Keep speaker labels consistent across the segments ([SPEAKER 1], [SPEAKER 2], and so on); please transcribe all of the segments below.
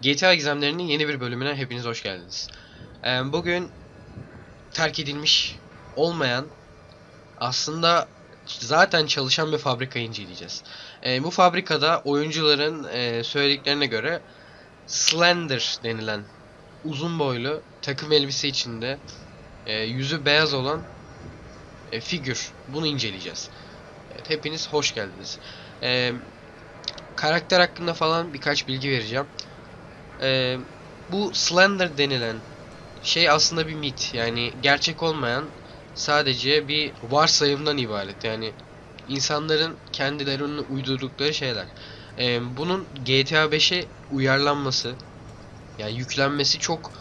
[SPEAKER 1] GTA Gizemleri'nin yeni bir bölümüne hepiniz hoş geldiniz. Ee, bugün terk edilmiş olmayan aslında zaten çalışan bir fabrikayı inceleyeceğiz. Ee, bu fabrikada oyuncuların e, söylediklerine göre Slender denilen uzun boylu takım elbise içinde e, yüzü beyaz olan e, figür. Bunu inceleyeceğiz. Evet, hepiniz hoş geldiniz. Ee, karakter hakkında falan birkaç bilgi vereceğim. Ee, bu Slender denilen şey aslında bir mit. Yani gerçek olmayan sadece bir varsayımdan ibaret. Yani insanların kendilerinin uydurdukları şeyler. Ee, bunun GTA 5'e uyarlanması yani yüklenmesi çok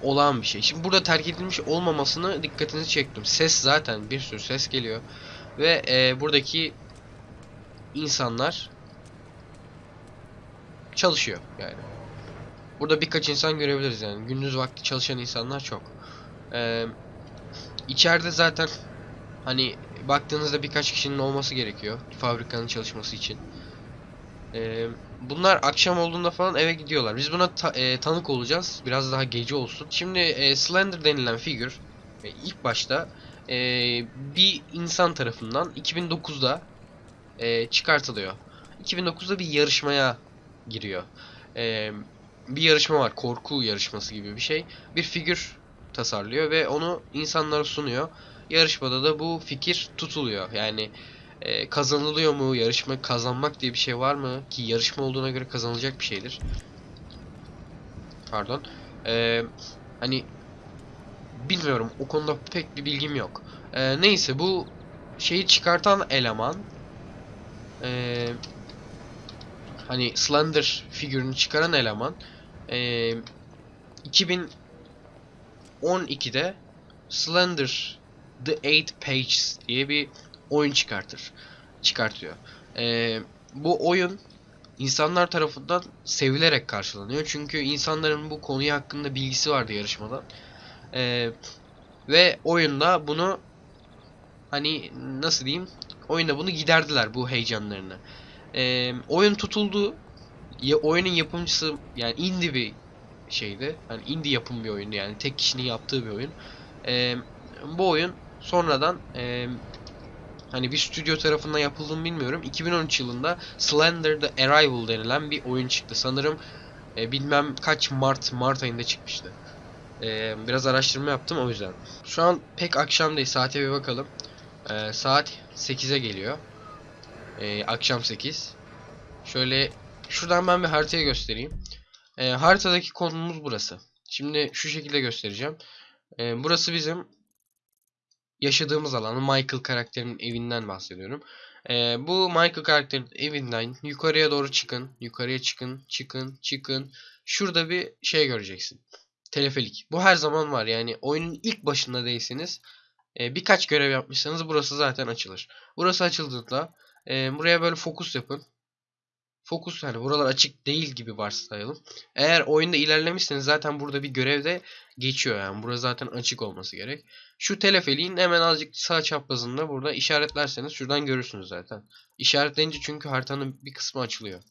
[SPEAKER 1] olağan bir şey. Şimdi burada terk edilmiş olmamasını dikkatinizi çektim. Ses zaten bir sürü ses geliyor. Ve e, buradaki insanlar çalışıyor yani. Burada birkaç insan görebiliriz yani. Gündüz vakti çalışan insanlar çok. Ee, içeride zaten hani baktığınızda birkaç kişinin olması gerekiyor fabrikanın çalışması için. Ee, bunlar akşam olduğunda falan eve gidiyorlar. Biz buna ta- e, tanık olacağız. Biraz daha gece olsun. Şimdi e, Slender denilen figür e, ilk başta e, bir insan tarafından 2009'da e, çıkartılıyor. 2009'da bir yarışmaya giriyor. E, bir yarışma var. Korku yarışması gibi bir şey. Bir figür tasarlıyor ve onu insanlara sunuyor. Yarışmada da bu fikir tutuluyor. Yani e, kazanılıyor mu? Yarışma kazanmak diye bir şey var mı? Ki yarışma olduğuna göre kazanılacak bir şeydir. Pardon. E, hani bilmiyorum. O konuda pek bir bilgim yok. E, neyse bu şeyi çıkartan eleman e, hani Slender figürünü çıkaran eleman e, 2012'de Slender The Eight Pages diye bir oyun çıkartır. Çıkartıyor. E, bu oyun insanlar tarafından sevilerek karşılanıyor. Çünkü insanların bu konuyu hakkında bilgisi vardı yarışmadan. E, ve oyunda bunu hani nasıl diyeyim oyunda bunu giderdiler bu heyecanlarını. E, oyun tutuldu. Ya, oyunun yapımcısı yani indie bir şeydi. Yani indie yapım bir oyundu yani tek kişinin yaptığı bir oyun. E, bu oyun sonradan e, hani bir stüdyo tarafından yapıldığını bilmiyorum. 2013 yılında Slender The Arrival denilen bir oyun çıktı. Sanırım e, bilmem kaç Mart Mart ayında çıkmıştı. E, biraz araştırma yaptım o yüzden. Şu an pek akşam değil. Saate bir bakalım. E, saat 8'e geliyor. E, akşam 8. Şöyle şuradan ben bir haritayı göstereyim. E, haritadaki konumuz burası. Şimdi şu şekilde göstereceğim. E, burası bizim yaşadığımız alanı Michael karakterinin evinden bahsediyorum. Ee, bu Michael karakterin evinden yukarıya doğru çıkın. Yukarıya çıkın. Çıkın. Çıkın. Şurada bir şey göreceksin. Telefelik. Bu her zaman var. Yani oyunun ilk başında değilseniz e, birkaç görev yapmışsanız burası zaten açılır. Burası açıldığında e, buraya böyle fokus yapın. Fokus hani buralar açık değil gibi varsayalım. Eğer oyunda ilerlemişseniz zaten burada bir görevde geçiyor yani. Burası zaten açık olması gerek. Şu teleferiğin hemen azıcık sağ çaprazında burada işaretlerseniz şuradan görürsünüz zaten. İşaretleyince çünkü haritanın bir kısmı açılıyor.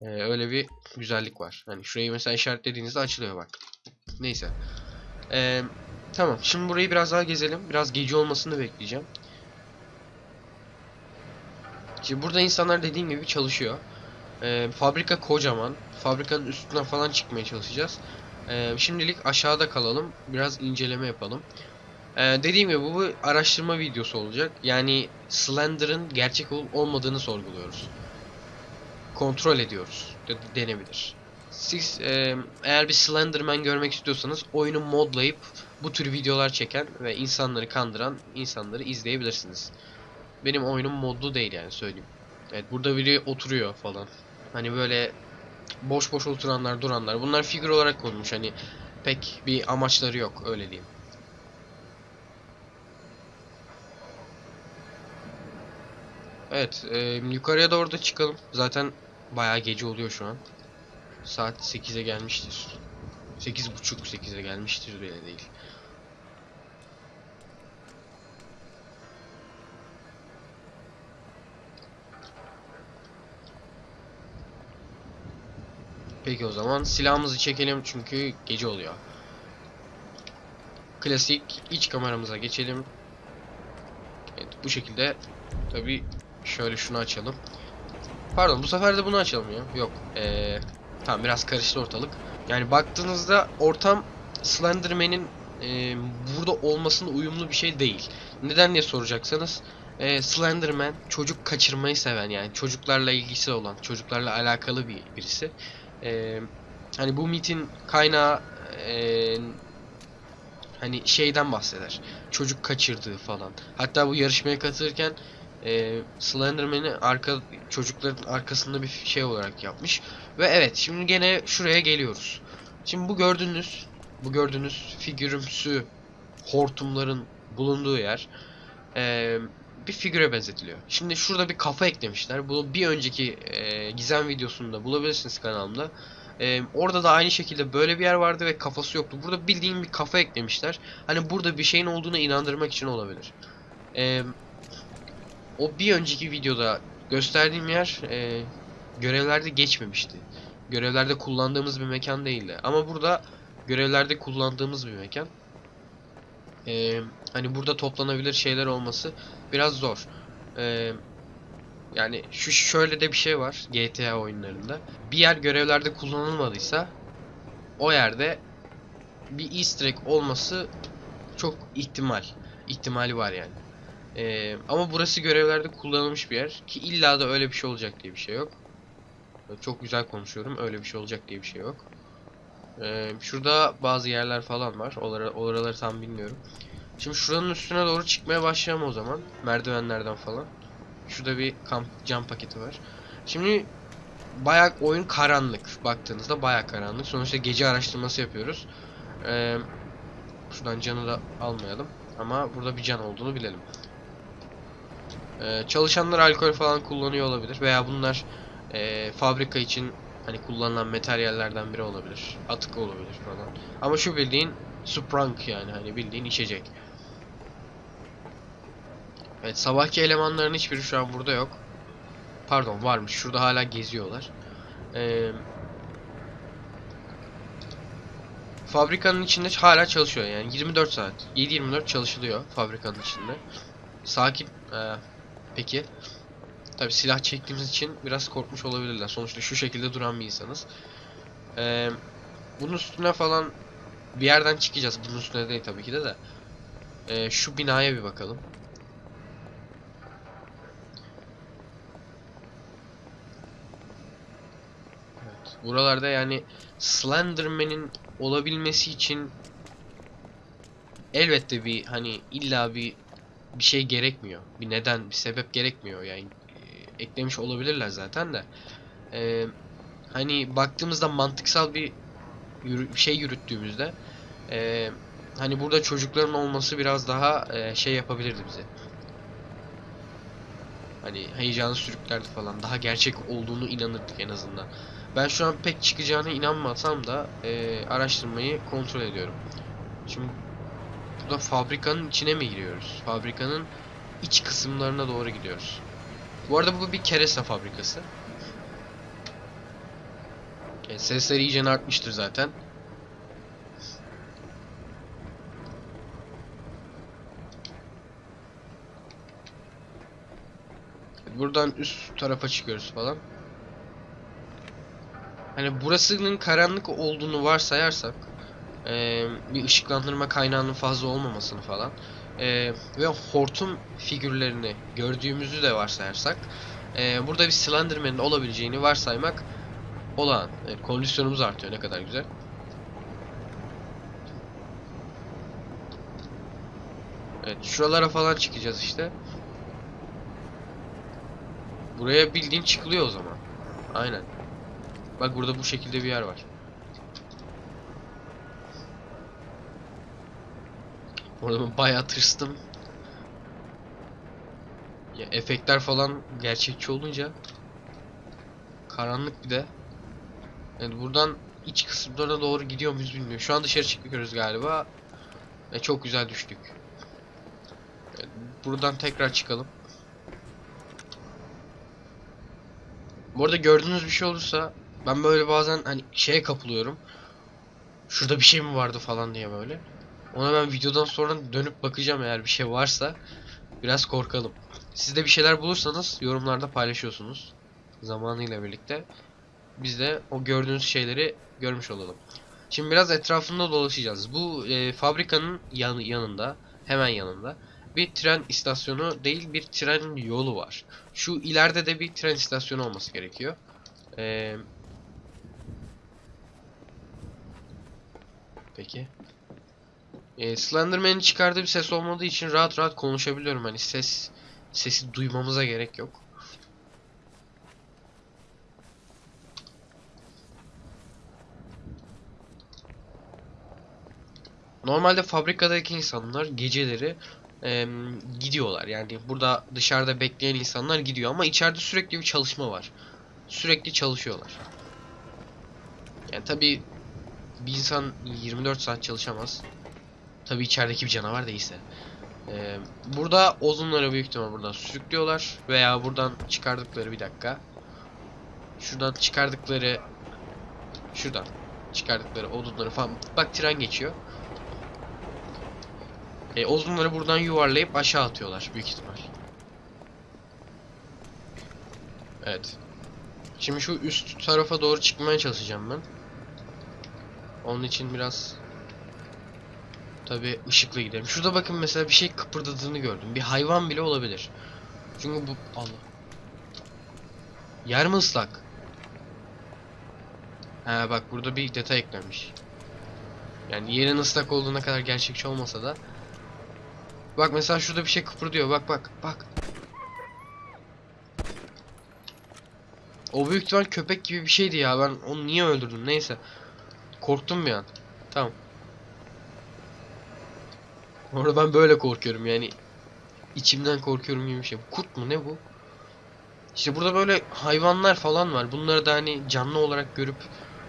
[SPEAKER 1] Ee, öyle bir güzellik var. Hani şurayı mesela işaretlediğinizde açılıyor bak. Neyse. Ee, tamam. Şimdi burayı biraz daha gezelim. Biraz gece olmasını bekleyeceğim. Şimdi burada insanlar dediğim gibi çalışıyor. Ee, fabrika kocaman. Fabrikanın üstünden falan çıkmaya çalışacağız. Ee, şimdilik aşağıda kalalım. Biraz inceleme yapalım. Ee, dediğim gibi bu bir araştırma videosu olacak. Yani Slender'ın gerçek olup olmadığını sorguluyoruz. Kontrol ediyoruz. De denebilir. Siz e, eğer bir Slenderman görmek istiyorsanız oyunu modlayıp bu tür videolar çeken ve insanları kandıran insanları izleyebilirsiniz. Benim oyunum modlu değil yani söyleyeyim. Evet burada biri oturuyor falan. Hani böyle boş boş oturanlar duranlar. Bunlar figür olarak konmuş hani pek bir amaçları yok öyle diyeyim. Evet e, yukarıya doğru da çıkalım. Zaten bayağı gece oluyor şu an. Saat 8'e gelmiştir. 8.30 8'e gelmiştir bile değil. Peki o zaman silahımızı çekelim çünkü gece oluyor. Klasik iç kameramıza geçelim. Evet bu şekilde tabi şöyle şunu açalım. Pardon bu sefer de bunu açalım ya. Yok. Ee, tamam biraz karıştı ortalık. Yani baktığınızda ortam Slenderman'in e, burada olmasına uyumlu bir şey değil. Neden diye soracaksanız e, Slenderman çocuk kaçırmayı seven yani çocuklarla ilgisi olan, çocuklarla alakalı bir birisi. E, hani bu mitin kaynağı e, hani şeyden bahseder. Çocuk kaçırdığı falan. Hatta bu yarışmaya katılırken e, Slenderman'i arka çocukların arkasında bir şey olarak yapmış. Ve evet şimdi gene şuraya geliyoruz. Şimdi bu gördüğünüz bu gördüğünüz figürümsü hortumların bulunduğu yer e, bir figüre benzetiliyor. Şimdi şurada bir kafa eklemişler. Bunu bir önceki e, gizem videosunda bulabilirsiniz kanalımda. E, orada da aynı şekilde böyle bir yer vardı ve kafası yoktu. Burada bildiğin bir kafa eklemişler. Hani burada bir şeyin olduğunu inandırmak için olabilir. E, o bir önceki videoda gösterdiğim yer e, görevlerde geçmemişti. Görevlerde kullandığımız bir mekan değildi. Ama burada görevlerde kullandığımız bir mekan. E, hani burada toplanabilir şeyler olması biraz zor. E, yani şu şöyle de bir şey var GTA oyunlarında. Bir yer görevlerde kullanılmadıysa o yerde bir easter egg olması çok ihtimal. ihtimali var yani. Ee, ama burası görevlerde kullanılmış bir yer ki illa da öyle bir şey olacak diye bir şey yok. Çok güzel konuşuyorum. Öyle bir şey olacak diye bir şey yok. Ee, şurada bazı yerler falan var. Oraları, oraları tam bilmiyorum. Şimdi şuranın üstüne doğru çıkmaya başlayalım o zaman. Merdivenlerden falan. Şurada bir kamp cam paketi var. Şimdi bayağı oyun karanlık. Baktığınızda bayağı karanlık. Sonuçta gece araştırması yapıyoruz. Ee, şuradan canı da almayalım. Ama burada bir can olduğunu bilelim. Ee, çalışanlar alkol falan kullanıyor olabilir veya bunlar e, fabrika için hani kullanılan materyallerden biri olabilir. Atık olabilir falan. Ama şu bildiğin Sprunk yani hani bildiğin içecek. Evet sabahki elemanların hiçbiri şu an burada yok. Pardon varmış. Şurada hala geziyorlar. Ee, fabrikanın içinde hala çalışıyor yani 24 saat. 7-24 çalışılıyor fabrikanın içinde. Sakin. Ee, peki. Tabi silah çektiğimiz için biraz korkmuş olabilirler. Sonuçta şu şekilde duran bir insanız. Ee, bunun üstüne falan bir yerden çıkacağız. Bunun üstüne değil tabii ki de de. Ee, şu binaya bir bakalım. Evet. Buralarda yani Slenderman'in olabilmesi için elbette bir hani illa bir bir şey gerekmiyor. Bir neden, bir sebep gerekmiyor yani. e, eklemiş olabilirler zaten de. Ee, hani baktığımızda mantıksal bir yürü- şey yürüttüğümüzde e, hani burada çocukların olması biraz daha e, şey yapabilirdi bize. Hani heyecanı sürüklerdi falan. Daha gerçek olduğunu inanırdık en azından. Ben şu an pek çıkacağına inanmasam da e, araştırmayı kontrol ediyorum. Şimdi burada fabrikanın içine mi giriyoruz? Fabrikanın iç kısımlarına doğru gidiyoruz. Bu arada bu bir keresa fabrikası. E, sesler iyice artmıştır zaten. Buradan üst tarafa çıkıyoruz falan. Hani burasının karanlık olduğunu varsayarsak eee, bir ışıklandırma kaynağının fazla olmamasını falan eee, ve hortum figürlerini gördüğümüzü de varsayarsak eee, burada bir Slenderman'in olabileceğini varsaymak olağan. Evet, kondisyonumuz artıyor ne kadar güzel. Evet şuralara falan çıkacağız işte. Buraya bildiğin çıkılıyor o zaman. Aynen. Bak burada bu şekilde bir yer var. Orada ben bayağı tırstım. Ya efektler falan gerçekçi olunca karanlık bir de. Yani buradan iç kısımlarına doğru gidiyor muyuz bilmiyorum. Şu an dışarı çıkıyoruz galiba. Ve çok güzel düştük. Evet, buradan tekrar çıkalım. Bu arada gördüğünüz bir şey olursa Ben böyle bazen hani şeye kapılıyorum. Şurada bir şey mi vardı falan diye böyle. Ona ben videodan sonra dönüp bakacağım eğer bir şey varsa. Biraz korkalım. Siz de bir şeyler bulursanız yorumlarda paylaşıyorsunuz. Zamanıyla birlikte. Biz de o gördüğünüz şeyleri görmüş olalım. Şimdi biraz etrafında dolaşacağız. Bu e, fabrikanın yanı, yanında, hemen yanında bir tren istasyonu değil bir tren yolu var. Şu ileride de bir tren istasyonu olması gerekiyor. Ee, peki. Ee, Slenderman'in çıkardığı bir ses olmadığı için rahat rahat konuşabiliyorum. Hani ses sesi duymamıza gerek yok. Normalde fabrikadaki insanlar geceleri em, gidiyorlar. Yani burada dışarıda bekleyen insanlar gidiyor ama içeride sürekli bir çalışma var. Sürekli çalışıyorlar. Yani tabi bir insan 24 saat çalışamaz. Tabi içerideki bir canavar değilse. Ee, burada odunları büyük ihtimal buradan sürüklüyorlar veya buradan çıkardıkları bir dakika. Şuradan çıkardıkları şuradan çıkardıkları odunları falan. Bak tren geçiyor. E, odunları buradan yuvarlayıp aşağı atıyorlar büyük ihtimal. Evet. Şimdi şu üst tarafa doğru çıkmaya çalışacağım ben. Onun için biraz tabi ışıklı gidelim. Şurada bakın mesela bir şey kıpırdadığını gördüm. Bir hayvan bile olabilir. Çünkü bu Allah. Yer mi ıslak? Ha bak burada bir detay eklenmiş. Yani yerin ıslak olduğuna kadar gerçekçi olmasa da Bak mesela şurada bir şey kıpırdıyor. Bak bak bak. O büyük ihtimal köpek gibi bir şeydi ya. Ben onu niye öldürdüm? Neyse. Korktum bir an. Tamam. Orada ben böyle korkuyorum yani. içimden korkuyorum gibi bir şey. Kurt mu ne bu? İşte burada böyle hayvanlar falan var. Bunları da hani canlı olarak görüp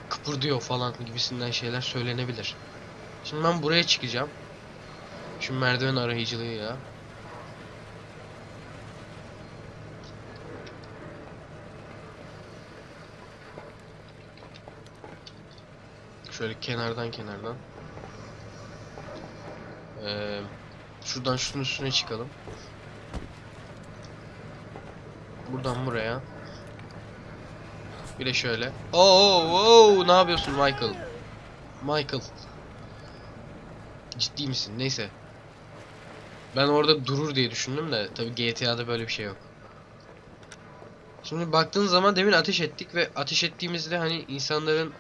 [SPEAKER 1] kıpırdıyor falan gibisinden şeyler söylenebilir. Şimdi ben buraya çıkacağım. Şu merdiven arayıcılığıyla. Şöyle kenardan kenardan. Ee, şuradan şunun üstüne çıkalım. Buradan buraya. Bir de şöyle. Oo, oo, ne yapıyorsun Michael? Michael. Ciddi misin? Neyse. Ben orada durur diye düşündüm de tabi GTA'da böyle bir şey yok. Şimdi baktığın zaman demin ateş ettik ve ateş ettiğimizde hani insanların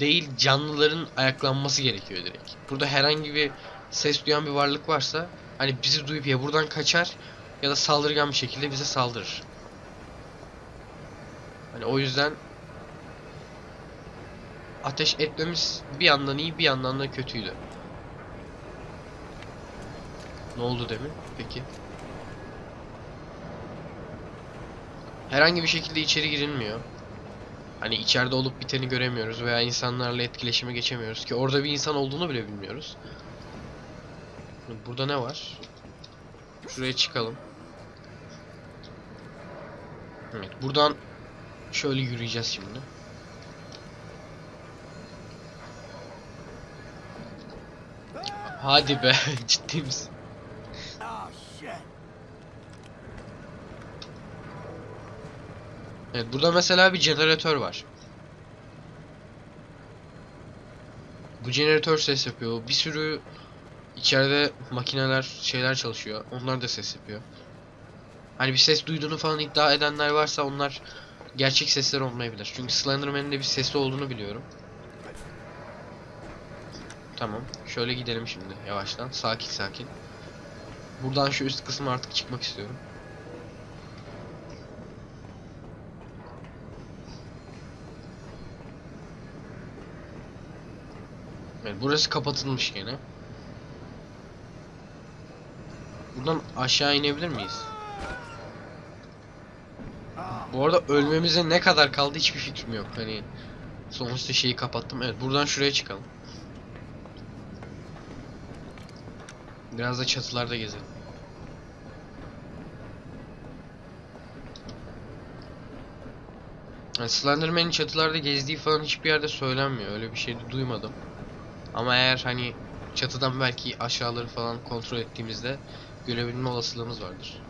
[SPEAKER 1] değil canlıların ayaklanması gerekiyor direkt. Burada herhangi bir ses duyan bir varlık varsa hani bizi duyup ya buradan kaçar ya da saldırgan bir şekilde bize saldırır. Hani o yüzden ateş etmemiz bir yandan iyi bir yandan da kötüydü. Ne oldu demin? Peki. Herhangi bir şekilde içeri girilmiyor. Hani içeride olup biteni göremiyoruz veya insanlarla etkileşime geçemiyoruz ki orada bir insan olduğunu bile bilmiyoruz. Burada ne var? Şuraya çıkalım. Evet, buradan şöyle yürüyeceğiz şimdi. Hadi be, ciddi misin? Evet, burada mesela bir jeneratör var. Bu jeneratör ses yapıyor. Bir sürü içeride makineler, şeyler çalışıyor. Onlar da ses yapıyor. Hani bir ses duyduğunu falan iddia edenler varsa onlar gerçek sesler olmayabilir. Çünkü Slenderman'in de bir sesi olduğunu biliyorum. Tamam. Şöyle gidelim şimdi yavaştan. Sakin sakin. Buradan şu üst kısma artık çıkmak istiyorum. Evet, burası kapatılmış gene. Buradan aşağı inebilir miyiz? Bu arada ölmemize ne kadar kaldı hiçbir fikrim yok. Hani sonuçta şeyi kapattım. Evet, buradan şuraya çıkalım. Biraz da çatılarda gezelim. Yani Slenderman'in çatılarda gezdiği falan hiçbir yerde söylenmiyor. Öyle bir şey de duymadım. Ama eğer hani çatıdan belki aşağıları falan kontrol ettiğimizde görebilme olasılığımız vardır.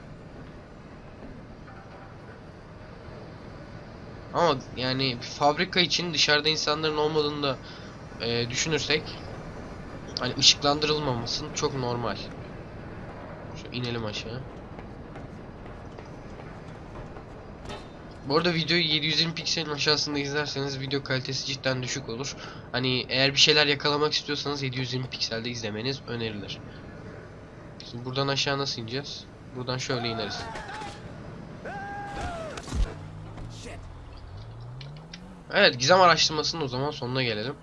[SPEAKER 1] Ama yani fabrika için dışarıda insanların olmadığını da e, düşünürsek hani ışıklandırılmaması çok normal. Şu inelim aşağı. Bu arada videoyu 720 pikselin aşağısında izlerseniz video kalitesi cidden düşük olur. Hani eğer bir şeyler yakalamak istiyorsanız 720 pikselde izlemeniz önerilir. Şimdi buradan aşağı nasıl ineceğiz? Buradan şöyle ineriz. Evet gizem araştırmasının o zaman sonuna gelelim.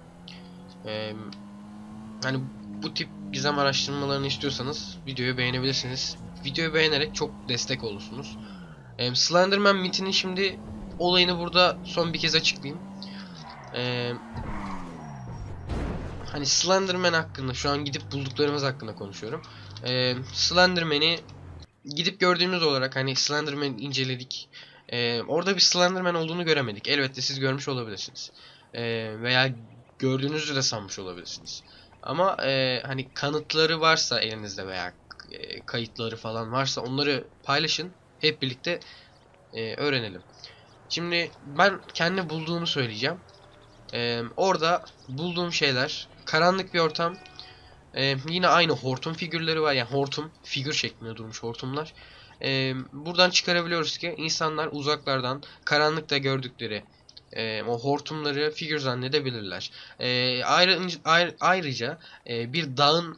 [SPEAKER 1] Ee, hani bu tip gizem araştırmalarını istiyorsanız videoyu beğenebilirsiniz. Videoyu beğenerek çok destek olursunuz. Ee, Slenderman mitinin şimdi olayını burada son bir kez açıklayayım. Ee, hani Slenderman hakkında şu an gidip bulduklarımız hakkında konuşuyorum. Ee, Slenderman'i gidip gördüğümüz olarak hani Slenderman'i inceledik. Ee, orada bir Slenderman olduğunu göremedik. Elbette siz görmüş olabilirsiniz. Ee, veya gördüğünüzü de sanmış olabilirsiniz. Ama e, hani kanıtları varsa elinizde veya e, kayıtları falan varsa onları paylaşın. Hep birlikte e, öğrenelim. Şimdi ben kendi bulduğumu söyleyeceğim. Ee, orada bulduğum şeyler karanlık bir ortam. Ee, yine aynı hortum figürleri var. Yani hortum figür şeklinde durmuş hortumlar. Ee, buradan çıkarabiliyoruz ki insanlar uzaklardan karanlıkta gördükleri e, o hortumları figür zannedebilirler. Ee, ayrı, ayrı- ayrıca e, bir dağın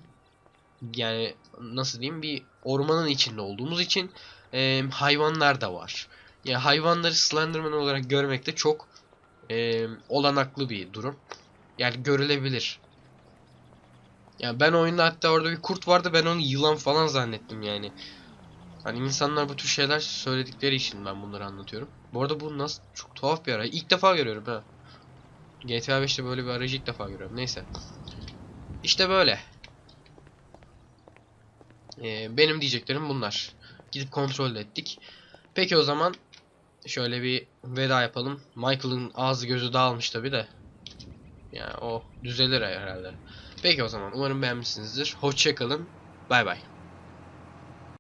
[SPEAKER 1] yani nasıl diyeyim bir ormanın içinde olduğumuz için e, hayvanlar da var. Yani hayvanları Slenderman olarak görmek de çok e, olanaklı bir durum. Yani görülebilir. Yani ben oyunda hatta orada bir kurt vardı ben onu yılan falan zannettim yani. Hani insanlar bu tür şeyler söyledikleri için ben bunları anlatıyorum. Bu arada bu nasıl çok tuhaf bir arayı. İlk defa görüyorum ha. GTA 5'te böyle bir arayıcı ilk defa görüyorum. Neyse. İşte böyle. Ee, benim diyeceklerim bunlar. Gidip kontrol ettik. Peki o zaman şöyle bir veda yapalım. Michael'ın ağzı gözü dağılmış tabi de. Yani o düzelir herhalde. Peki o zaman umarım beğenmişsinizdir. Hoşçakalın. Bay bay.